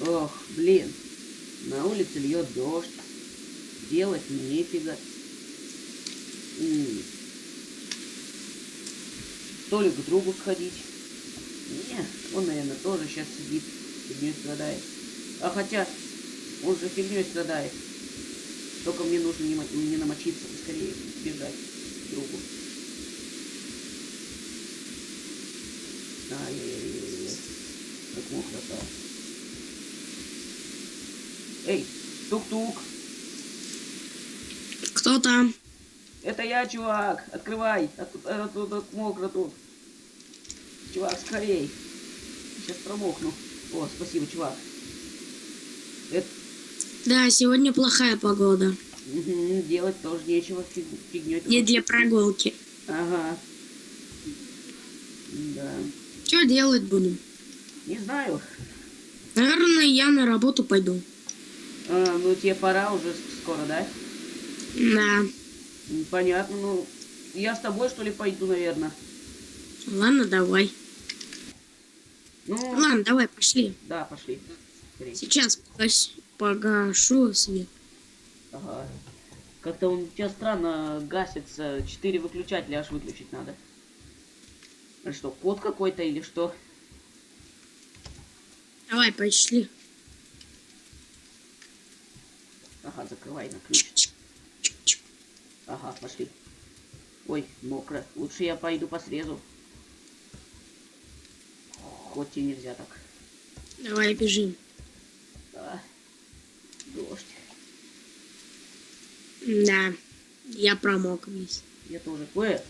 Ох, блин. На улице льет дождь. Делать нефига. То ли к другу сходить. Не, он, наверное, тоже сейчас сидит, фигней страдает. А хотя, он же фигней страдает. Только мне нужно не, не намочиться, скорее бежать к другу. Ай-яй-яй-яй. Как мокро-то. Эй, тук-тук. Кто там? Это я, чувак. Открывай. А тут, тут мокро тут. Чувак, скорей. Сейчас промокну. О, спасибо, чувак. Это Да, сегодня плохая погода. мгм, делать тоже нечего. Фиг, фигнёй Не для прогулки. Ага. Да. Что делать будем? Не знаю. Наверное, я на работу пойду. А, ну тебе пора уже скоро, да? Да. Понятно, ну. Я с тобой, что ли, пойду, наверное. Ладно, давай. Ну, Ладно, давай, пошли. да, пошли. Скорей. Сейчас погас- погашу свет. Ага. Как-то он у тебя странно гасится. Четыре выключателя аж выключить надо. Что, код какой-то или что? Давай, пошли. Ага, закрывай на ключ. Ага, пошли. Ой, мокро. Лучше я пойду по срезу. Хоть и нельзя так. Давай, бежим. Да. Дождь. Да, я промок весь. Я тоже. Ой,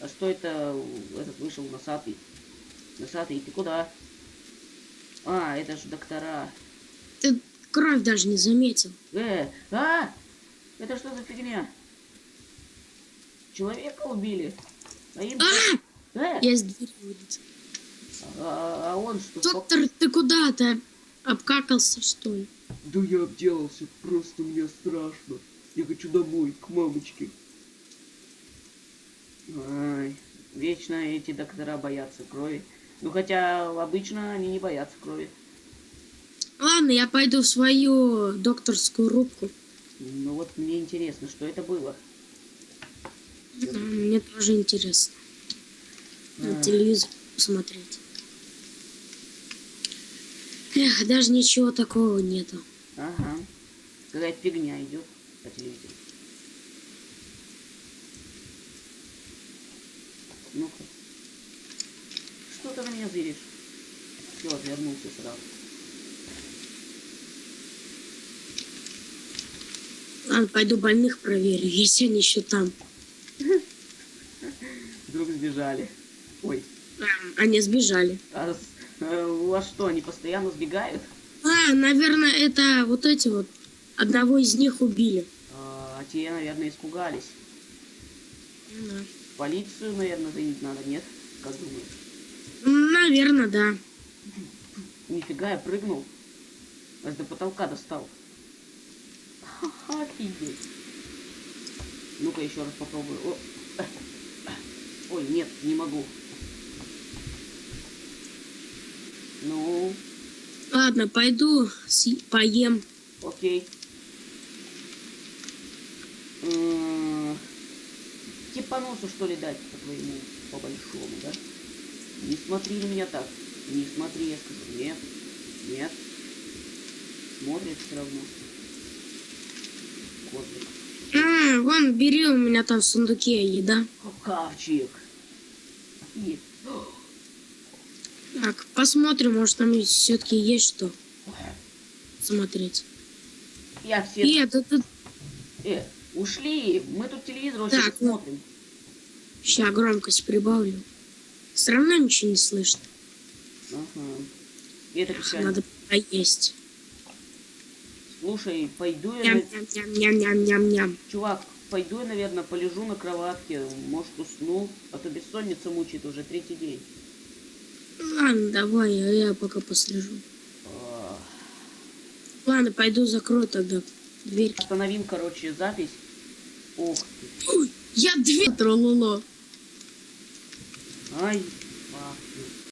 а что это этот вышел носатый? Носатый, ты куда? А, это же доктора. Ты кровь даже не заметил. Э, а! Это что за фигня? Человека убили. А им... А! Э, Я с двери вылетел. а, а он что? Доктор, ты куда? Ты обкакался, что ли? Да я обделался, просто мне страшно. Я хочу домой, к мамочке. Ай, вечно эти доктора боятся крови. Ну хотя обычно они не боятся крови. Ладно, я пойду в свою докторскую рубку. Ну вот мне интересно, что это было. Мне тоже интересно. На А. телевизор посмотреть. Эх, даже ничего такого нету. Ага. Какая-то фигня идет по телевизору. Ну-ка. Что ты на меня зыришь? Все, отвернулся сразу. Пойду больных проверю, если они еще там. Вдруг сбежали. Ой, А, Они сбежали. а вас что, они постоянно сбегают? А, наверное, это вот эти вот. Одного из них убили. А, те, наверное, испугались. Да. Полицию, наверное, звонить надо, нет? Как думаешь? Наверное, да. Нифига, я прыгнул. Аж до потолка достал. Ха-ха, офигеть. Ну-ка еще раз попробую. О. Ой, нет, не могу. Ну, Ладно, пойду поем. окей. М, Тебе по носу что ли дать по твоему, по большому, да? Не смотри на меня так. Не смотри, я скажу. Нет. Нет. Смотрит все равно. Козлик. А, вон, бери, у меня там в сундуке еда. Хавчик. И... Так, посмотрим, может там все-таки есть что смотреть. Я все... И это тут Э, ушли. Мы тут телевизор вообще Так, смотрим. сейчас громкость прибавлю. Все равно ничего не слышно. Ага. Это печально. Надо поесть. Слушай, пойду я... на- Ням-ням-ням-ням-ням-ням. Чувак, пойду я, наверное, полежу на кроватке. Может, усну. А то бессонница мучает уже третий день. Ладно, давай, а я пока послежу. А, Ладно, пойду закрою тогда дверь. Остановим, короче, запись. Ох ты. Ой, я дверь трололо. Ай,